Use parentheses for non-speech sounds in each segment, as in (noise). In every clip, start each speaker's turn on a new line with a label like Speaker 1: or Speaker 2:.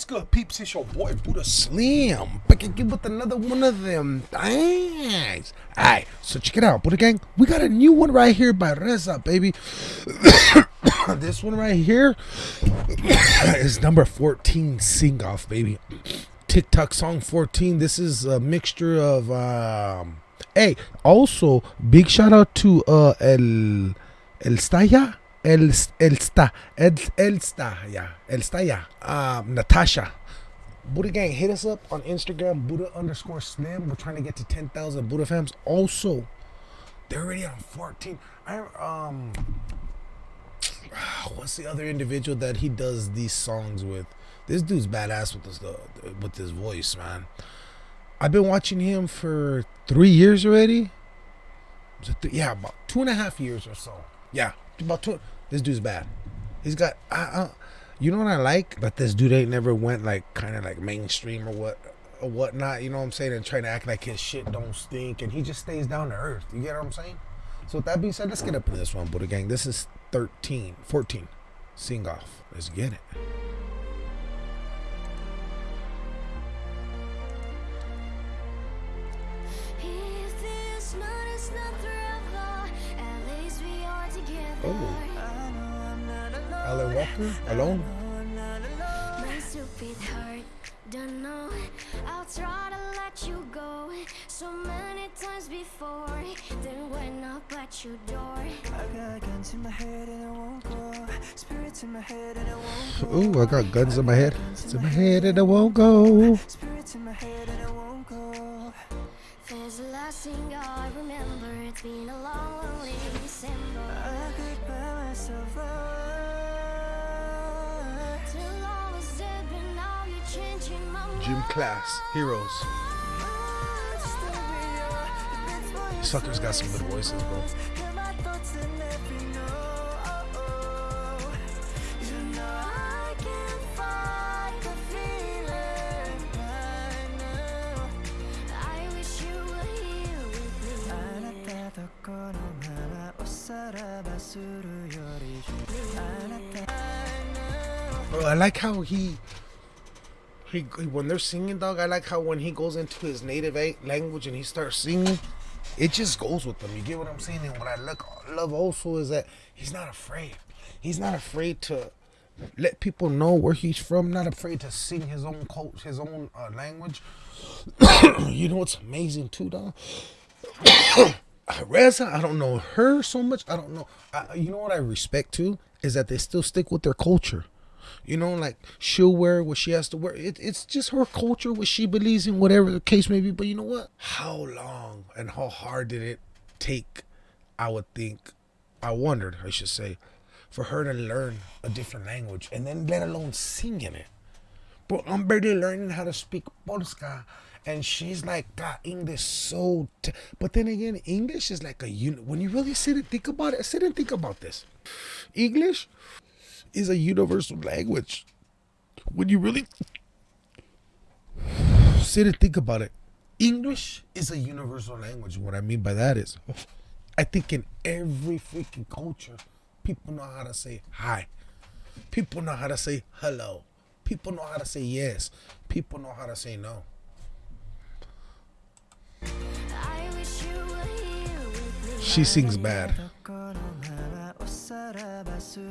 Speaker 1: What's good, peeps? It's your boy Buddha Slim. Back again with another one of them things. Alright, so check it out, Buddha Gang. We got a new one right here by Reza, baby. (coughs) this one right here (coughs) is number 14 Sing Off, baby. TikTok song 14. This is a mixture of um Hey, also big shout out to uh El El Staya. El Elsta El Elsta yeah Elsta yeah um Natasha. Buddha Gang hit us up on Instagram Buddha underscore Slim. We're trying to get to 10,000 Buddha fams. Also they're already on 14 I um (sighs) what's the other individual that he does these songs with? This dude's badass with this uh, with his voice man. I've been watching him for three years already. Th- yeah about two and a half years or so. Yeah about. This dude's bad. He's got. Uh, you know what I like? But this dude ain't never went like kind of like mainstream or what or whatnot. You know what I'm saying? And trying to act like his shit don't stink, and he just stays down to earth. You get what I'm saying? So with that being said, let's get up into this one, Buddha Gang. This is 13, 14. Sing off. Let's get it. Alan Walker, alone. Don't know. I'll try to let you go so many times before. Then when up at your door. I got guns in my head and I won't go. Spirits in my head and I won't go. Ooh, I got guns in my head. It's in my head and I won't go. Spirits in my head and I won't go. There's the last thing I remember. It's been a long, lonely December. I could buy myself Gym class, heroes. Suckers got some good voices, bro. Bro, I like how he, he when they're singing, dog. I like how when he goes into his native language and he starts singing, it just goes with them. You get what I'm saying? And what I look love also is that he's not afraid. He's not afraid to let people know where he's from. Not afraid to sing his own coach, his own uh, language. (coughs) you know what's amazing too, dog. (coughs) Reza, I don't know her so much. I don't know. I, you know what I respect too is that they still stick with their culture. You know, like she'll wear what she has to wear. It, it's just her culture, what she believes in, whatever the case may be. But you know what? How long and how hard did it take? I would think, I wondered, I should say, for her to learn a different language and then let alone sing in it. But I'm barely learning how to speak Polska and she's like got English so. But then again, English is like a unit. When you really sit and think about it, sit and think about this. English is a universal language. When you really sit and think about it, English is a universal language. What I mean by that is, I think in every freaking culture, people know how to say hi. People know how to say hello. People know how to say yes. People know how to say no. She sings bad. That's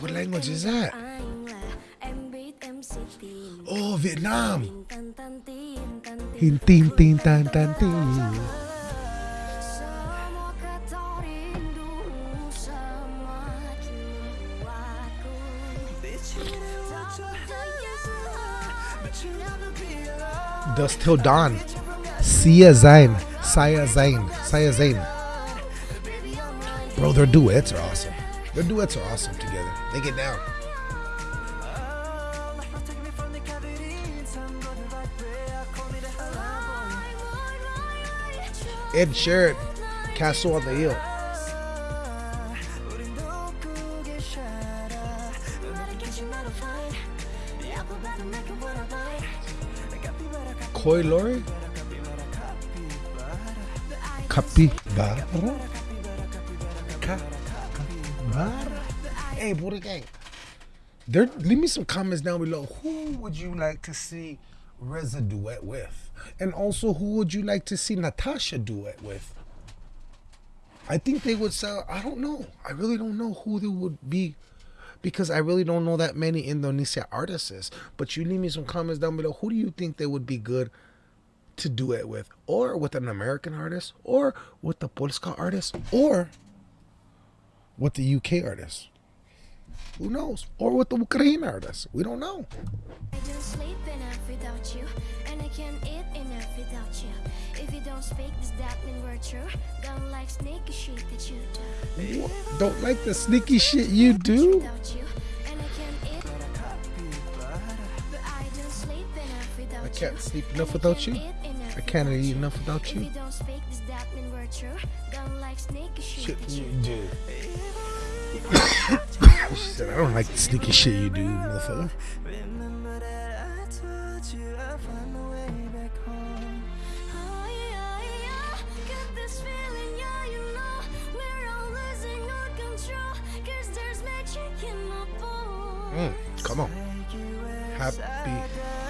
Speaker 1: what language is that? Oh, Vietnam. Hin tin tan tan tin. Dusk Till Dawn. Sia Zayn. Saya Zayn. Saya Zayn. Bro, their duets are awesome. Their duets are awesome together. They get down. Ed Sheeran, Castle on the Hill. Koi Lori? Capybara? Ibarra. Hey, Buddha Gang. There, leave me some comments down below. Who would you like to see Reza duet with? And also, who would you like to see Natasha duet with? I think they would sell. I don't know. I really don't know who they would be because I really don't know that many Indonesia artists. But you leave me some comments down below. Who do you think they would be good to do it with? Or with an American artist? Or with the Polska artist? Or with the UK artist? Who knows? Or with the Ukraine artist? We don't know.
Speaker 2: I don't sleep enough without you, and I can't eat enough without you. If you don't speak, does that mean we're true? Don't like sneaky shit that you do.
Speaker 1: Don't like the sneaky shit you do?
Speaker 2: I can't sleep enough without you.
Speaker 1: can't
Speaker 2: eat enough
Speaker 1: I can't eat enough without you.
Speaker 2: you don't speak, does that mean we're true? Don't like sneaky shit,
Speaker 1: Shit you
Speaker 2: you
Speaker 1: do. (coughs) she said, I don't like the sneaky shit you do, motherfucker.
Speaker 3: Remember that I told you I'll find a way back home.
Speaker 2: Yeah, yeah, got this feeling, yeah, you know We're all losing our control Cause there's magic in my bones
Speaker 1: Mm, come on. Happy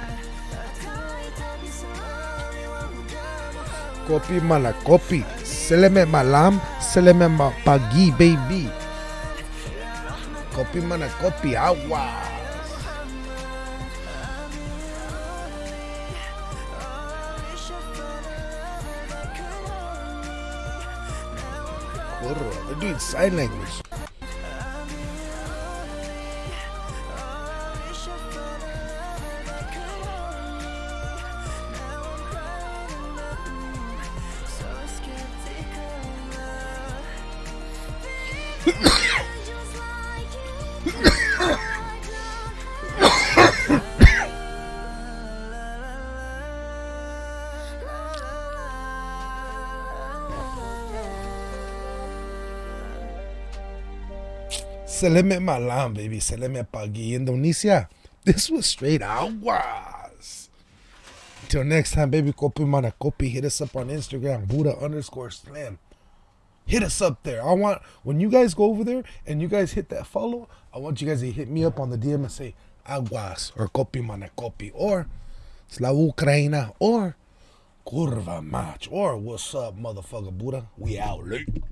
Speaker 1: Kopi mana kopi. Seleme malam, seleme pagi, baby. Kopi mana kopi, awas. Kurwa, doing sign language. Seleme malam, baby. Seleme pagi. Indonesia. This was straight aguas. Till next time, baby. Kopi mana kopi. Hit us up on Instagram. Buddha underscore slam. Hit us up there. I want, when you guys go over there and you guys hit that follow, I want you guys to hit me up on the DM and say aguas or kopi mana kopi or Slava Ukraina or kurva match or what's up, motherfucker Buddha. We out late.